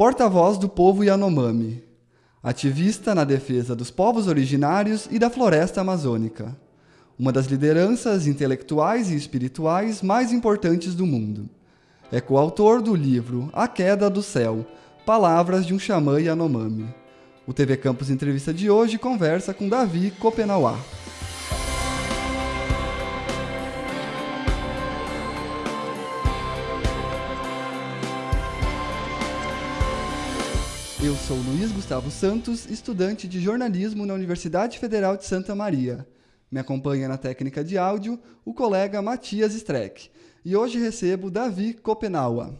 porta-voz do povo Yanomami, ativista na defesa dos povos originários e da floresta amazônica, uma das lideranças intelectuais e espirituais mais importantes do mundo. É coautor do livro A Queda do Céu, Palavras de um Xamã Yanomami. O TV Campus Entrevista de hoje conversa com Davi Copenauá. Eu sou Luiz Gustavo Santos, estudante de jornalismo na Universidade Federal de Santa Maria. Me acompanha na técnica de áudio o colega Matias Streck. E hoje recebo Davi Copenaua.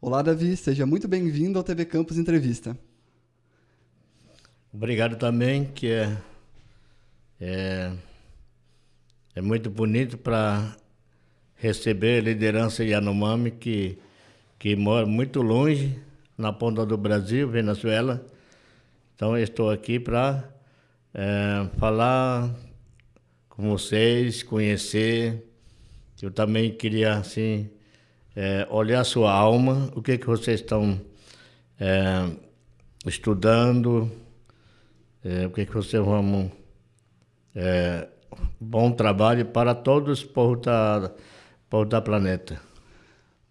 Olá, Davi, seja muito bem-vindo ao TV Campus Entrevista. Obrigado também, que é, é, é muito bonito para receber a liderança Yanomami, que, que mora muito longe na ponta do Brasil, Venezuela. Então, estou aqui para é, falar com vocês, conhecer. Eu também queria, assim, é, olhar a sua alma, o que, que vocês estão é, estudando, é, o que, que vocês vão... É, bom trabalho para todos os povos da, povos da planeta.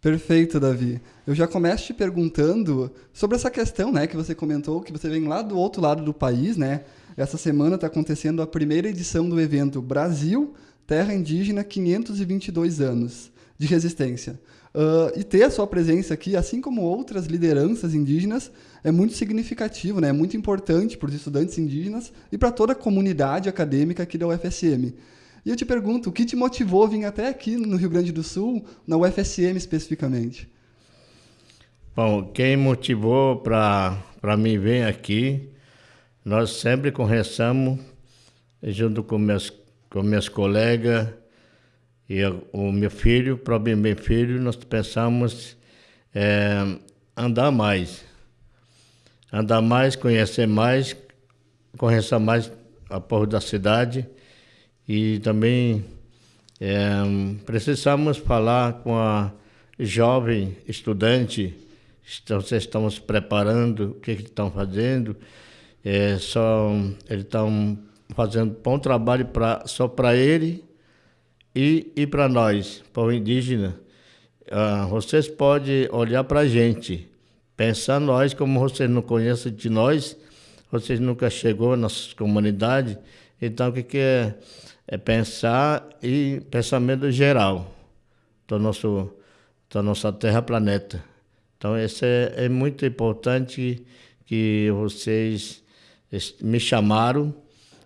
Perfeito, Davi. Eu já começo te perguntando sobre essa questão, né, que você comentou, que você vem lá do outro lado do país, né? Essa semana está acontecendo a primeira edição do evento Brasil, Terra Indígena, 522 anos de resistência. Uh, e ter a sua presença aqui, assim como outras lideranças indígenas, é muito significativo, né? é muito importante para os estudantes indígenas e para toda a comunidade acadêmica aqui da UFSM. E eu te pergunto, o que te motivou a vir até aqui no Rio Grande do Sul, na UFSM especificamente? Bom, quem motivou para mim vir aqui, nós sempre conversamos, junto com meus, com meus colegas e o meu filho, próprio meu filho, nós pensamos é, andar mais. Andar mais, conhecer mais, conhecer mais a povo da cidade e também é, precisamos falar com a jovem estudante, vocês estão se preparando, o que, que estão fazendo, é, só, eles estão fazendo bom trabalho só para ele e, e para nós, povo indígena. Ah, vocês podem olhar para a gente, pensar nós, como vocês não conhecem de nós, vocês nunca chegou na nossa comunidade, então o que, que é? É pensar e pensamento geral do nosso da nossa Terra planeta. Então isso é, é muito importante que vocês me chamaram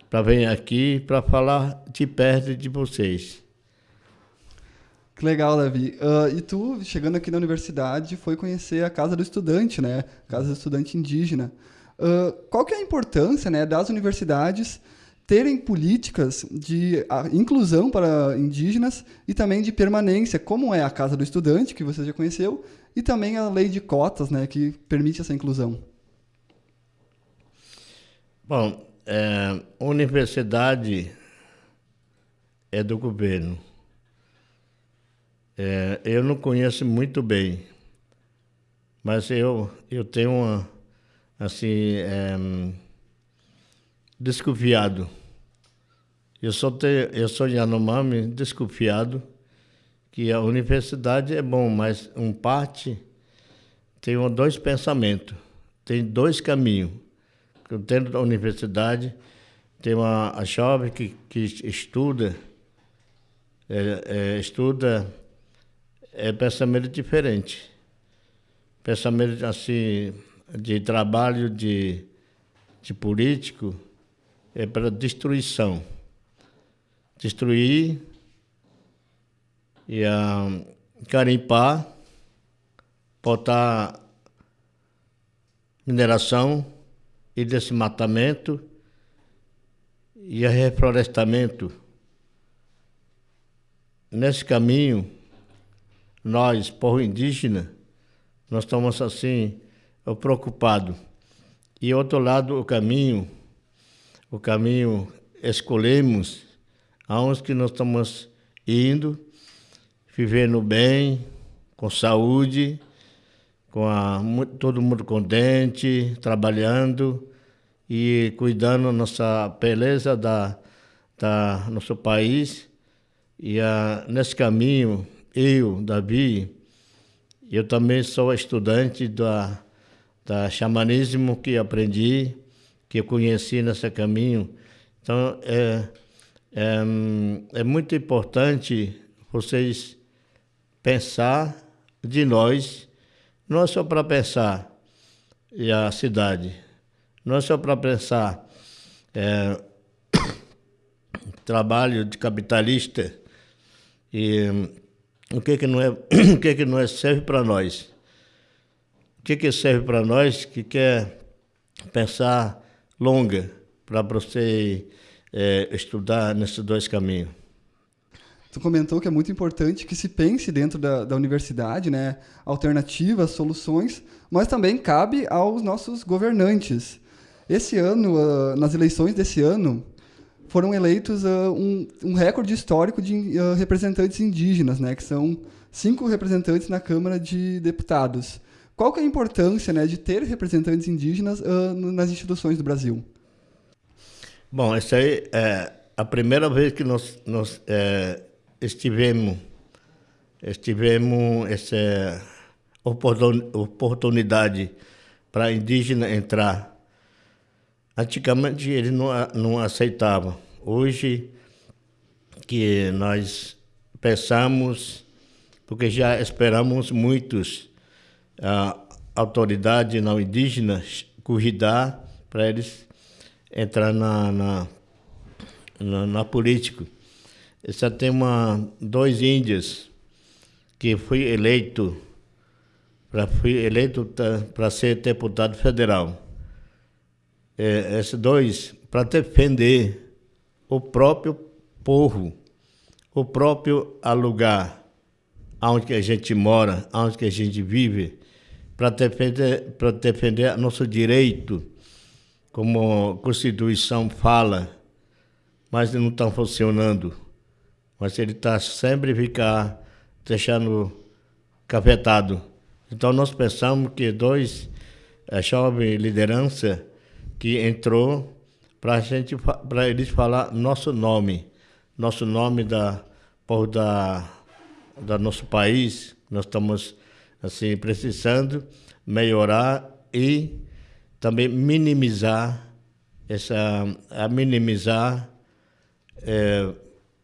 para vir aqui para falar de perto de vocês. Que legal, Davi. Uh, e tu, chegando aqui na universidade, foi conhecer a Casa do Estudante, né? Casa do Estudante Indígena. Uh, qual que é a importância né, das universidades terem políticas de inclusão para indígenas e também de permanência, como é a Casa do Estudante, que você já conheceu, e também a lei de cotas, né, que permite essa inclusão. Bom, é, universidade é do governo. É, eu não conheço muito bem, mas eu, eu tenho uma, assim, é, desconfiado. Eu sou, te, eu sou Yanomami desconfiado que a universidade é bom, mas um parte tem dois pensamentos, tem dois caminhos. Dentro da universidade tem uma a jovem que, que estuda, é, é, estuda é pensamento diferente. Pensamento assim de trabalho de, de político é para destruição. Destruir e uh, carimpar, botar mineração e desmatamento e reflorestamento. Nesse caminho, nós, povo indígena, nós estamos assim preocupados. E outro lado, o caminho o caminho escolhemos, aonde que nós estamos indo, vivendo bem, com saúde, com a, todo mundo contente, trabalhando e cuidando nossa beleza da, da nosso país. E a, nesse caminho, eu, Davi, eu também sou estudante da, da xamanismo que aprendi, que eu conheci nesse caminho. Então, é, é, é muito importante vocês pensar de nós, não é só para pensar e a cidade, não é só para pensar é, trabalho de capitalista e o que que não é o que que não é serve para nós. O que que serve para nós que quer pensar longa para você é, estudar nesses dois caminhos. Tu comentou que é muito importante que se pense dentro da, da universidade, né, alternativas, soluções, mas também cabe aos nossos governantes. Esse ano, uh, nas eleições desse ano, foram eleitos uh, um, um, recorde histórico de uh, representantes indígenas, né, que são cinco representantes na Câmara de Deputados. Qual que é a importância né, de ter representantes indígenas nas instituições do Brasil? Bom, essa aí é a primeira vez que nós, nós é, estivemos, estivemos essa oportunidade para indígena entrar. Antigamente eles não, não aceitavam. Hoje que nós pensamos, porque já esperamos muitos a autoridade não indígena cuidar para eles entrar na, na, na, na política. Só tem uma, dois índios que foi eleito para fui eleito para ser deputado federal. É, esses dois para defender o próprio povo, o próprio lugar onde a gente mora, onde a gente vive, para defender para defender nosso direito como a Constituição fala, mas não está funcionando. Mas ele está sempre ficar deixando cafetado. Então nós pensamos que dois a jovem liderança que entrou para gente para eles falar nosso nome, nosso nome da por da da nosso país, nós estamos assim precisando melhorar e também minimizar essa a minimizar é,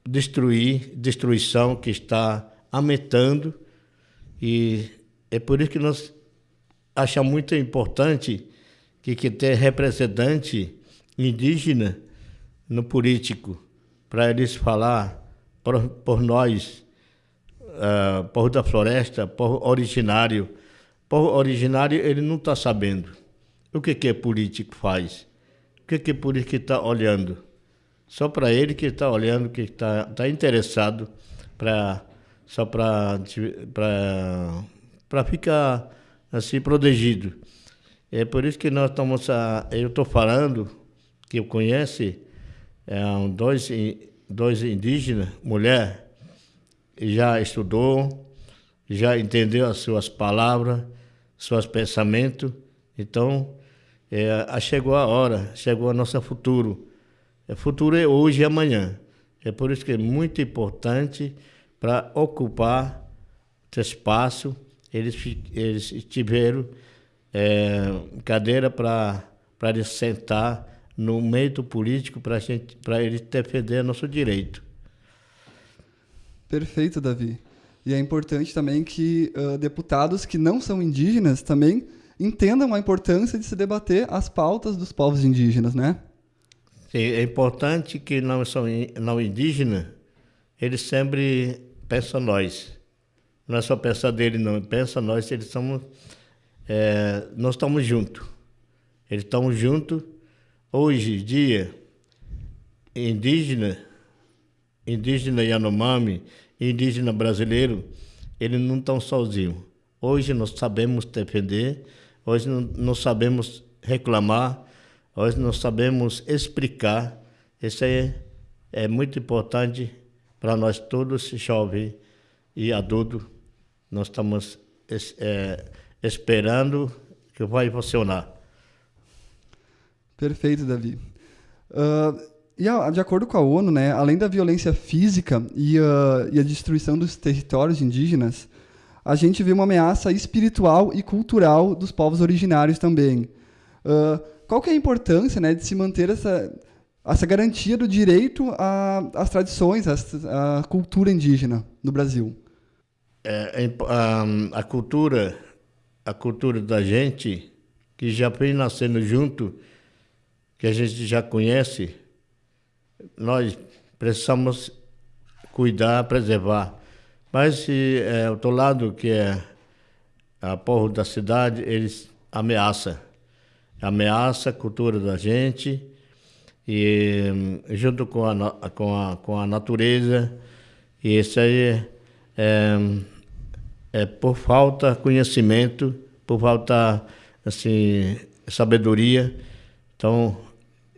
destruir destruição que está aumentando. E é por isso que nós achamos muito importante que que ter representante indígena no político para eles falar por, por nós uh, por da floresta por originário por originário ele não está sabendo o que, que é político faz? O que, que é político está olhando? Só para ele que está olhando, que está tá interessado para só para ficar assim protegido. É por isso que nós estamos a, eu estou falando que eu conhece é, dois dois indígenas, mulher, já estudou, já entendeu as suas palavras, seus pensamentos. Então, é, chegou a hora, chegou a nosso futuro. O futuro é hoje e amanhã. É por isso que é muito importante para ocupar esse espaço. Eles, eles tiveram é, cadeira para eles sentar no meio político para eles defender nosso direito. Perfeito, Davi. E é importante também que uh, deputados que não são indígenas também entendam a importância de se debater as pautas dos povos indígenas, né? Sim, é importante que não são não indígenas, eles sempre pensam nós. Não é só pensar dele, não. Pensa nós, eles somos... É, nós estamos juntos. Eles estão juntos. Hoje, dia, indígena, indígena Yanomami, indígena brasileiro, eles não estão sozinhos. Hoje nós sabemos defender hoje não sabemos reclamar, hoje não sabemos explicar. Isso é, é muito importante para nós todos, jovens e adultos. Nós estamos é, esperando que vai funcionar. Perfeito, Davi. Uh, e de acordo com a ONU, né, além da violência física e, uh, e a destruição dos territórios indígenas, a gente vê uma ameaça espiritual e cultural dos povos originários também. Uh, qual que é a importância né, de se manter essa, essa garantia do direito às tradições, à, cultura indígena no Brasil? É, a, a, cultura, a cultura da gente, que já vem nascendo junto, que a gente já conhece, nós precisamos cuidar, preservar. Mas é, o outro lado, que é a povo da cidade, eles ameaçam. Ameaça a cultura da gente e junto com a, com a, com a natureza. E isso aí é, é por falta de conhecimento, por falta assim, sabedoria. Então,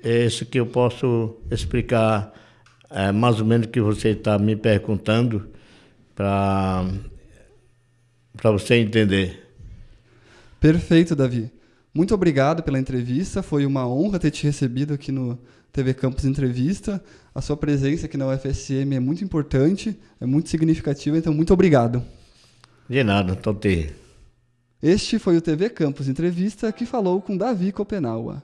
é isso que eu posso explicar é, mais ou menos o que você está me perguntando para você entender. Perfeito, Davi. Muito obrigado pela entrevista. Foi uma honra ter te recebido aqui no TV Campus Entrevista. A sua presença aqui na UFSM é muito importante, é muito significativa, então muito obrigado. De nada, Toti. Este foi o TV Campus Entrevista que falou com Davi Copenaua.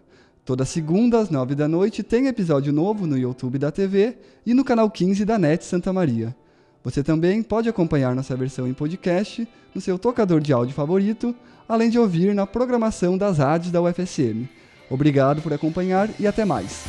Toda segunda às nove da noite tem episódio novo no YouTube da TV e no canal 15 da NET Santa Maria. Você também pode acompanhar nossa versão em podcast no seu tocador de áudio favorito, além de ouvir na programação das rádios da UFSM. Obrigado por acompanhar e até mais.